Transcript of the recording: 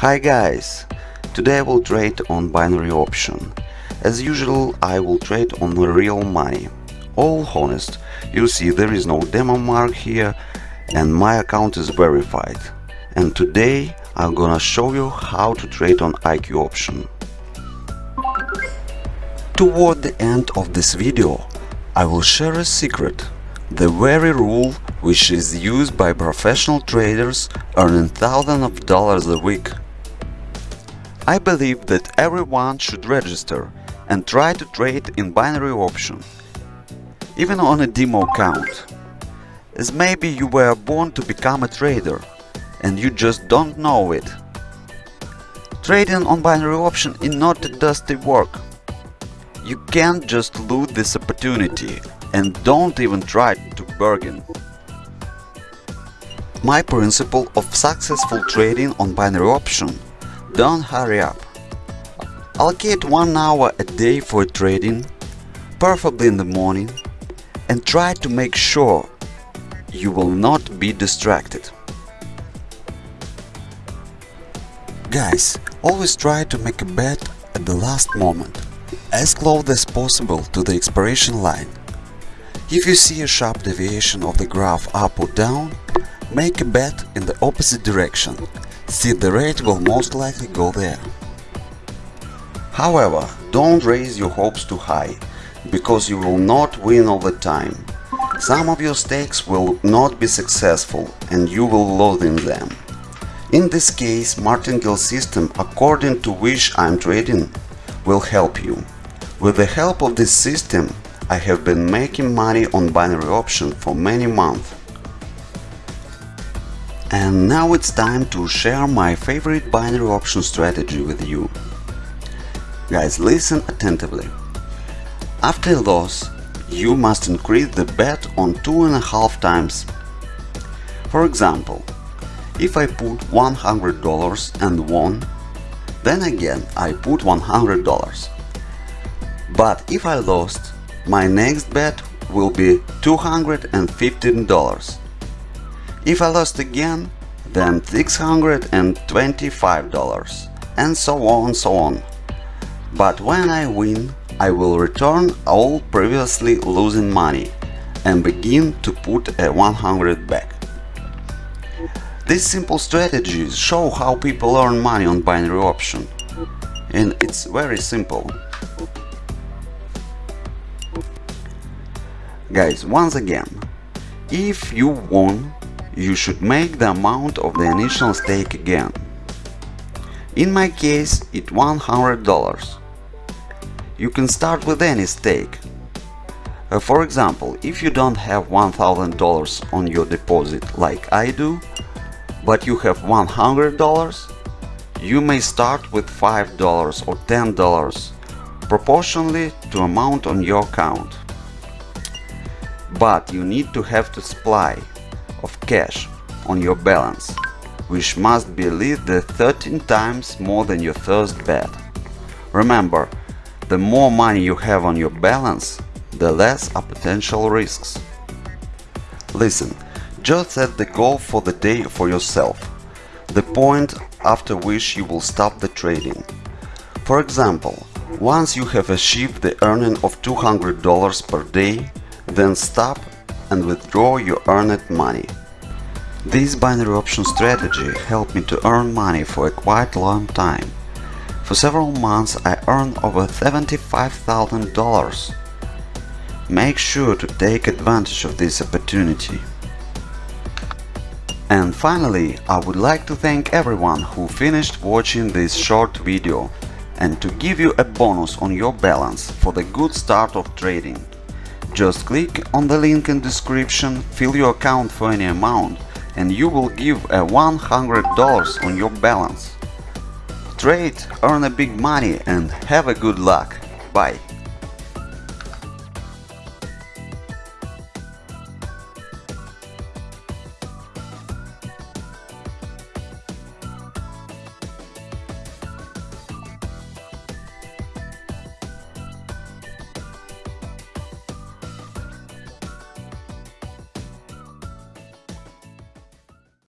Hi guys! Today I will trade on binary option. As usual I will trade on real money. All honest, you see there is no demo mark here and my account is verified. And today I'm gonna show you how to trade on IQ option. Toward the end of this video I will share a secret, the very rule which is used by professional traders earning thousands of dollars a week. I believe that everyone should register and try to trade in binary option, even on a demo account, as maybe you were born to become a trader and you just don't know it. Trading on binary option is not a dusty work. You can't just lose this opportunity and don't even try to bargain. My principle of successful trading on binary option don't hurry up. Allocate one hour a day for trading, preferably in the morning, and try to make sure you will not be distracted. Guys, always try to make a bet at the last moment, as close as possible to the expiration line. If you see a sharp deviation of the graph up or down, make a bet in the opposite direction See, the rate will most likely go there. However, don't raise your hopes too high, because you will not win all the time. Some of your stakes will not be successful and you will lose in them. In this case, martingale system according to which I'm trading will help you. With the help of this system, I have been making money on binary option for many months. And now it's time to share my favorite binary option strategy with you. Guys, listen attentively. After a loss, you must increase the bet on two and a half times. For example, if I put $100 and won, then again I put $100. But if I lost, my next bet will be $215. If I lost again, then $625 and so on and so on. But when I win, I will return all previously losing money and begin to put a 100 back. These simple strategies show how people earn money on binary option. And it's very simple. Guys, once again, if you won you should make the amount of the initial stake again. In my case, it's $100. You can start with any stake. Uh, for example, if you don't have $1000 on your deposit like I do, but you have $100, you may start with $5 or $10 proportionally to amount on your account. But you need to have to supply of cash on your balance, which must be least 13 times more than your first bet. Remember, the more money you have on your balance, the less are potential risks. Listen, just set the goal for the day for yourself, the point after which you will stop the trading. For example, once you have achieved the earning of $200 per day, then stop and withdraw your earned money. This binary option strategy helped me to earn money for a quite long time. For several months I earned over $75,000. Make sure to take advantage of this opportunity. And finally, I would like to thank everyone who finished watching this short video and to give you a bonus on your balance for the good start of trading. Just click on the link in description, fill your account for any amount and you will give a $100 on your balance. Trade, earn a big money and have a good luck. Bye.